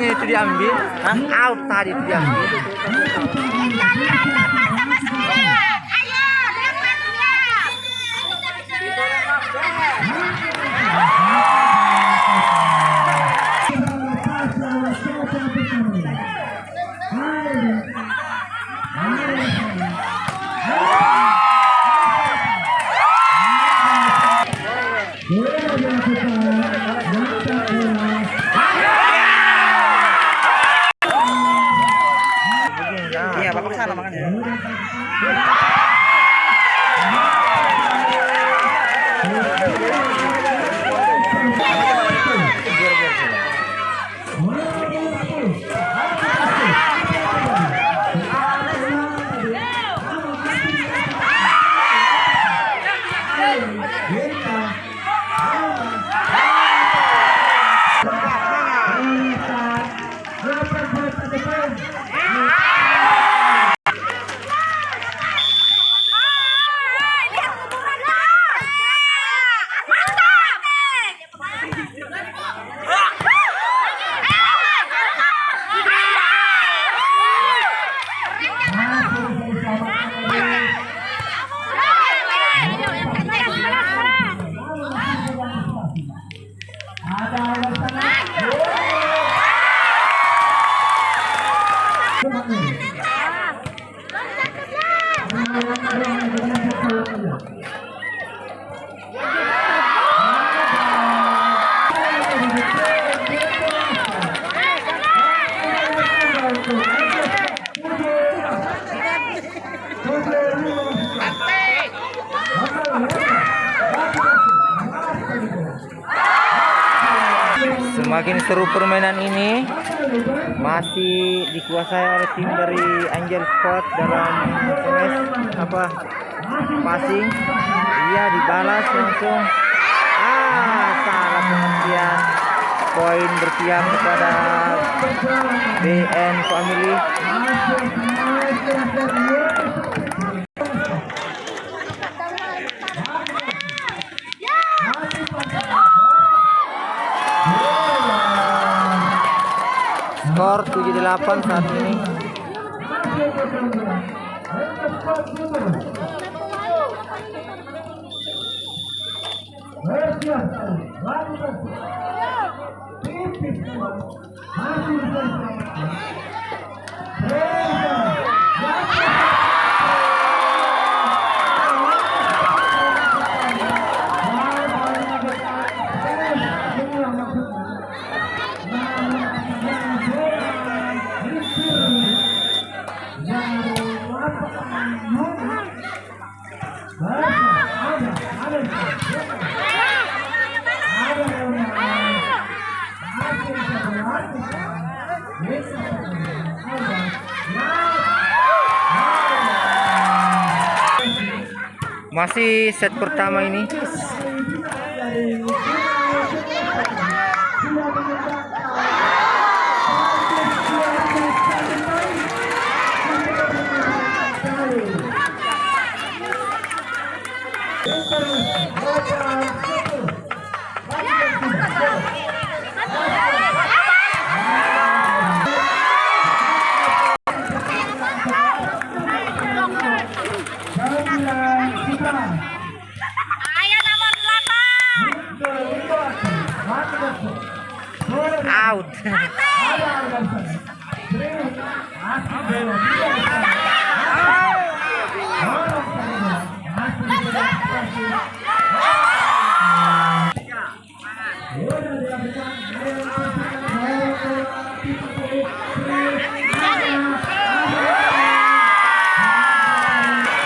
bolanya itu diambil. Hah? Out tadi itu diambil. Semakin seru permainan ini masih dikuasai oleh tim dari Angel Sport dalam SMS apa passing. Iya dibalas langsung. Ah salah pengertian. Poin berpihak kepada BN Family. Skor 78 saat ini. Masih set pertama ini. Out.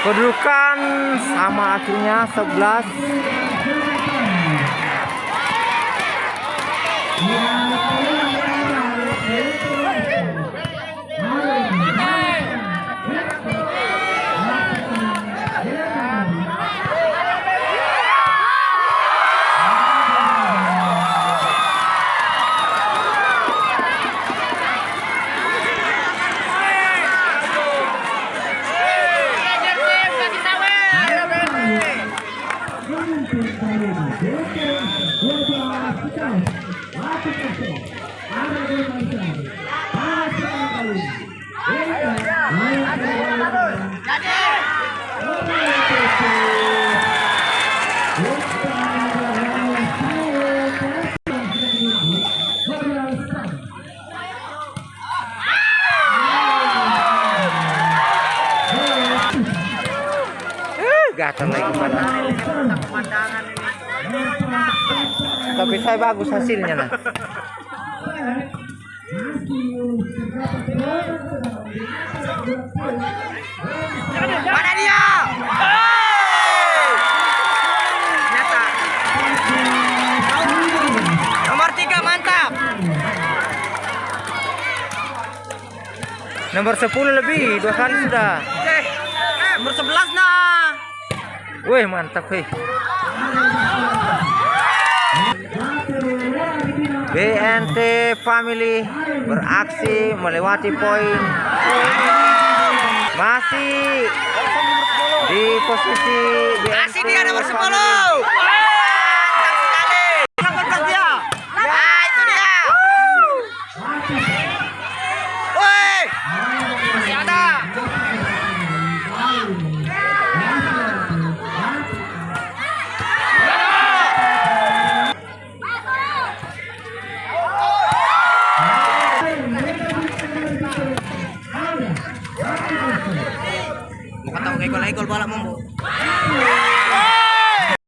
Kedudukan sama akhirnya 11 Ada gatel lagi pada pemandangan ini. Tapi saya bagus hasilnya nah. Mana dia? Hey! Nyata. Nomor tiga mantap. Nomor 10 lebih, dua kali sudah. Nomor 11 nah. Wih, mantap hei. BNT Family beraksi melewati poin. Masih di posisi BNT Masih dia nomor 10. ahí colgó la mambo.